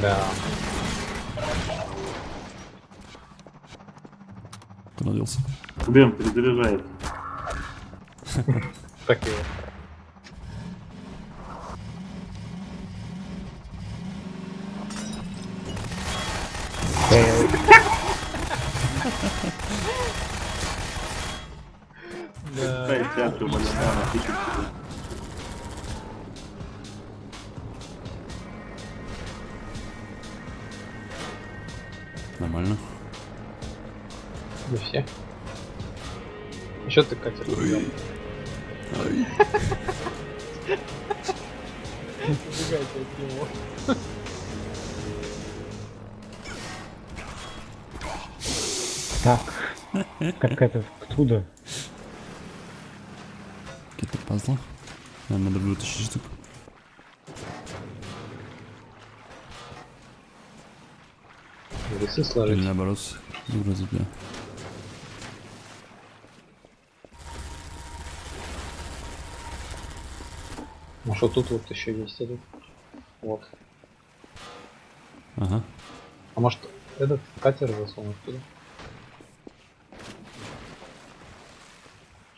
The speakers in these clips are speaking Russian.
Да. Куда делся? Бем, перезаряжает. Так и Дай Нормально. Не все. Еще ты катер от него. Так. Как это? Откуда? Какие-то пазлы. Наверное, надо вытащить штук. Весы Или сложить. наоборот, вроде да. Ну что тут вот еще есть этот. Вот. Ага. А может этот катер засунуть туда?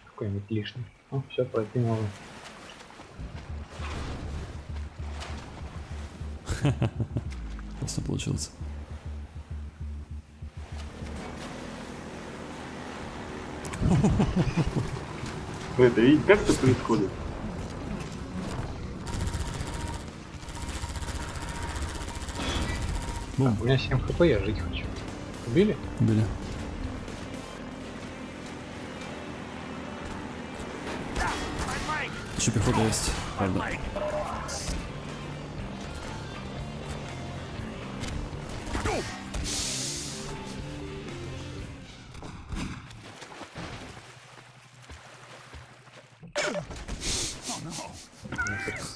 Какой-нибудь лишний. Ну, все, пройти можно. Классно получилось. Вы это видите, как это происходит? Бум. У меня 7 хп, я жить хочу. Убили? Убили. Еще пехота есть, правда.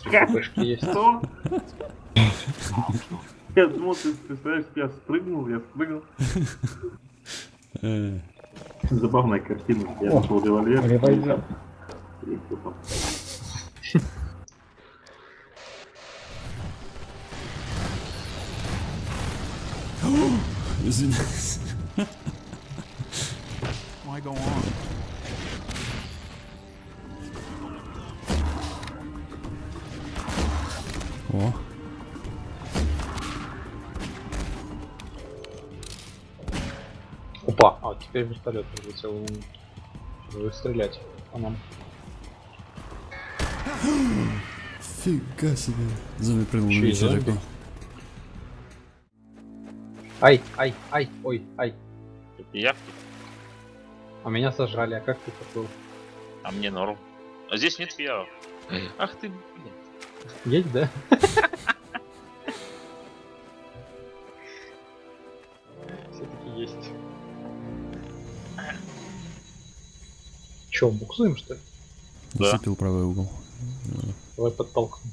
ХПшки есть. Что? Я думал, ты представляешь, я спрыгнул, я спрыгнул. Э, Забавная картина. Я О, нашел револьвер. револьвер. И всё там. Извиняюсь. О, Опа, а теперь вертолет прилетел. Вы стрелять по нам. фига себе. Зомби прыгнул на далеко. Ай, ай, ай, ой, ай. Это я, А меня сожрали, а как ты такой? а мне норм. А здесь нет пиявок. Ах ты, блин. Есть, да? Все-таки есть. Че, буксуем что ли? Да. Зацепил правый угол. Давай подтолкнем.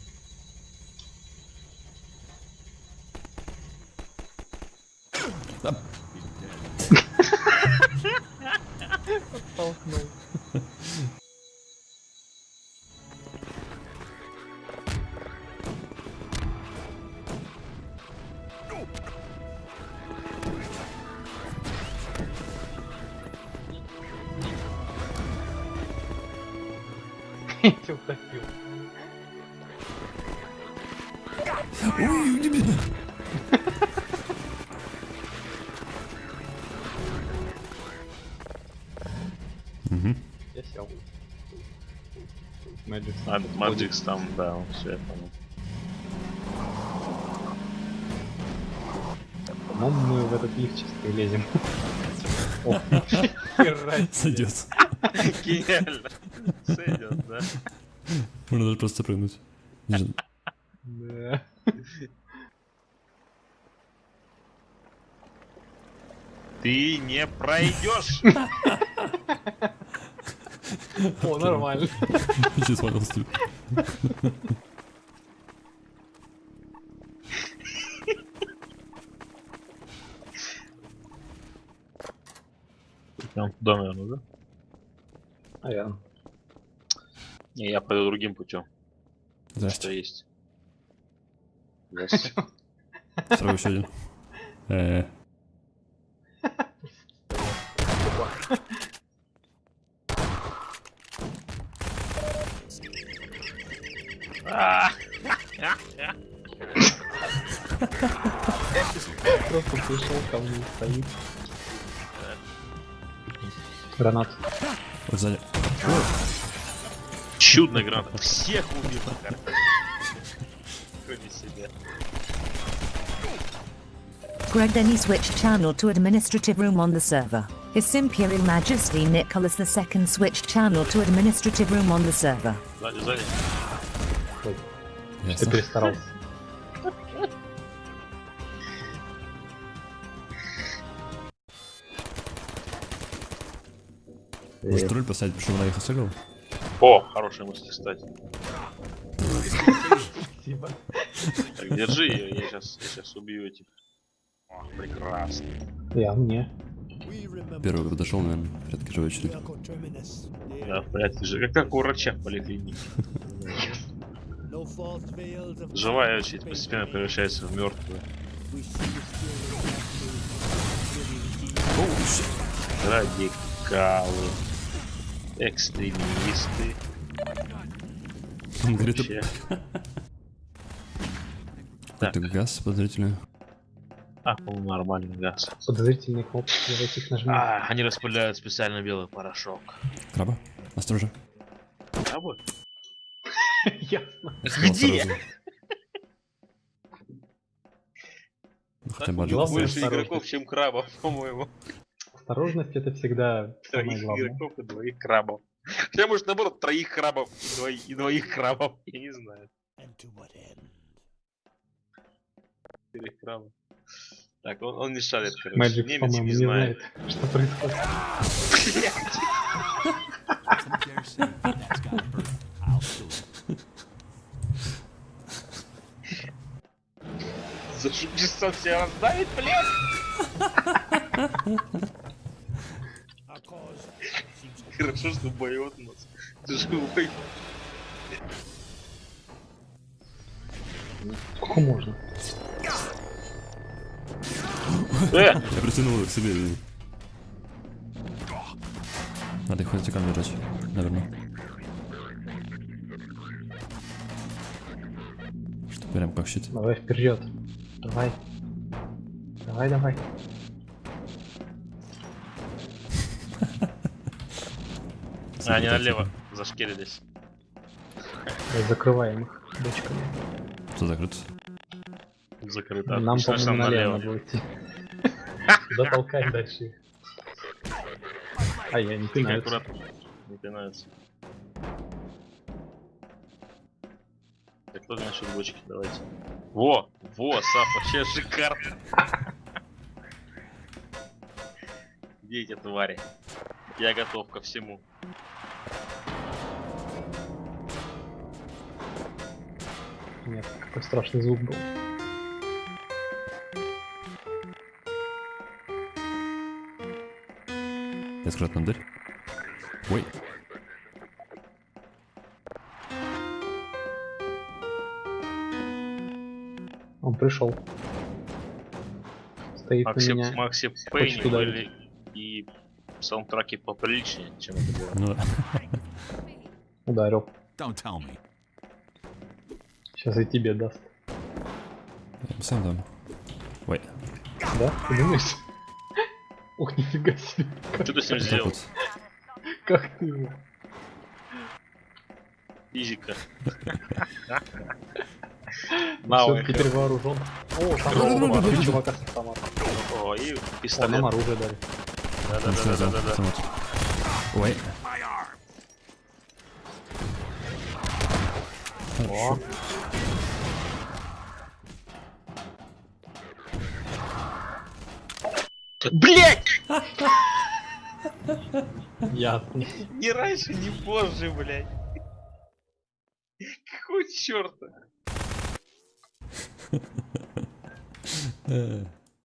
Утопил. Ой, не меня. Мгм. Я сел. А, Stand. Маджикс там, да, все я понял. По-моему, мы в этот лифт чисто лезем. Сойдет. Гениально. Сойдет, да. Можно даже просто прыгнуть. Да. Ты не пройдешь. О, нормально. Сейчас понял, стиль. Прям туда, наверное, да? Наверное. Не, я пойду другим путем. Что Здрасте. есть. Здрасте. Сразу еще один. Э, А, Просто пришел ко мне и стоит. Гранат. вот сзади. Чудная граната. Всех убил. Кроме себя. Greg then he switched channel to administrative room on the server. His Imperial Majesty Nicholas II switched channel to administrative room on the server. Сзади, сзади. Ой, ты Ясно. перестарался. Может тролль поставить, чтобы на их сыграл? О, хорошая мысль, кстати. Спасибо. Так, держи ее, я сейчас, я сейчас убью этих. О, прекрасно. Я мне. Первый подошел, наверное, в порядке живой очереди. Я в порядке же. Как, как у врача в поликлинике. Живая очередь постепенно превращается в мертвую. Радикалы. Экстремисты. Он говорит, Вообще. какой-то газ подозрительный. А, по-моему, нормальный газ. Подозрительные кнопки, давайте их нажмем. А, они распыляют специально белый порошок. Краба? Осторожно. Крабы? Ясно. Где? Ну, хотя один. Больше игроков, чем крабов, по-моему. Осторожность это всегда самое Троих главное. игроков и двоих крабов. Хотя, может, наоборот, троих крабов и двоих, и двоих крабов. Я не знаю. Четырех крабов. Так, он, он не шарит, короче. Мэджик, Немец не не знает. знает, что происходит. За часов себя раздавит, блядь! Хорошо, что боет нас. Ты живой. Сколько можно? Э! Я притянул его к себе. Надо их вертикально держать, наверное. Что прям как щит. Давай вперед. Давай. Давай, давай. А, они налево зашкерились. Давай Закрываем их бочками. Кто закрыт? Закрыто. Нам, что по-моему, налево надо идти. Туда толкать дальше. А я не Тихо, пинаются. аккуратно. Не пинаются. Так, кто насчет бочки? Давайте. Во! Во, Сап, вообще шикарно. Где эти твари? Я готов ко всему. Нет, какой страшный звук был. Я нам дверь. Ой, Он пришел. Стоит Макси, на меня. Макси хочет Пейни были и саундтраки поприличнее, чем это было. ну да. Ударил. Don't tell me. Сейчас и тебе даст. Я Сам там. Ой, Да? Ты думаешь? Ух, нифига себе. Как, Что ты с ним сделал? вот. как ты его? Физика. Науэ. Все-таки перевооружен. О, там два чувака с автоматом. О, и пистолет. нам оружие дали. Да-да-да-да-да. Ой. О, Блять! ясно. Ни раньше, ни позже, блядь. Какого черта? Э,